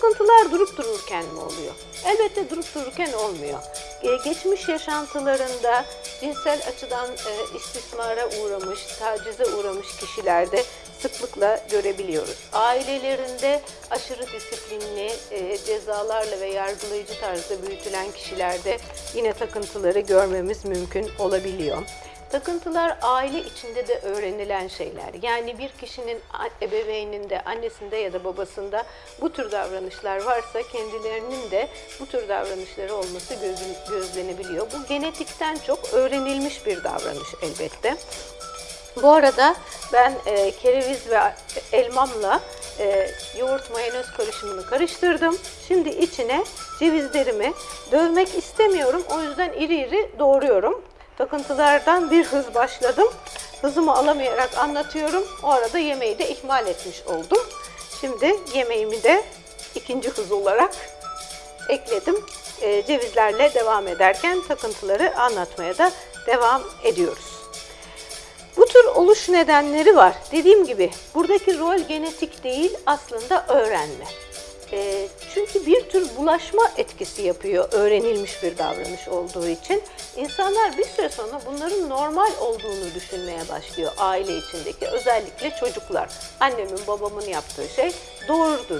takıntılar durup dururken mi oluyor? Elbette durup dururken olmuyor. Geçmiş yaşantılarında cinsel açıdan e, istismara uğramış, tacize uğramış kişilerde sıklıkla görebiliyoruz. Ailelerinde aşırı disiplinli e, cezalarla ve yargılayıcı tarzda büyütülen kişilerde yine takıntıları görmemiz mümkün olabiliyor. Takıntılar aile içinde de öğrenilen şeyler. Yani bir kişinin ebeveyninde, annesinde ya da babasında bu tür davranışlar varsa kendilerinin de bu tür davranışları olması gözlenebiliyor. Bu genetikten çok öğrenilmiş bir davranış elbette. Bu arada ben e, kereviz ve elmamla e, yoğurt mayonez karışımını karıştırdım. Şimdi içine cevizlerimi dövmek istemiyorum. O yüzden iri iri doğruyorum. Takıntılardan bir hız başladım. Hızımı alamayarak anlatıyorum. O arada yemeği de ihmal etmiş oldum. Şimdi yemeğimi de ikinci hız olarak ekledim. E, cevizlerle devam ederken takıntıları anlatmaya da devam ediyoruz. Bu tür oluş nedenleri var. Dediğim gibi buradaki rol genetik değil aslında öğrenme. Çünkü bir tür bulaşma etkisi yapıyor öğrenilmiş bir davranış olduğu için. İnsanlar bir süre sonra bunların normal olduğunu düşünmeye başlıyor aile içindeki özellikle çocuklar. Annemin babamın yaptığı şey doğrudur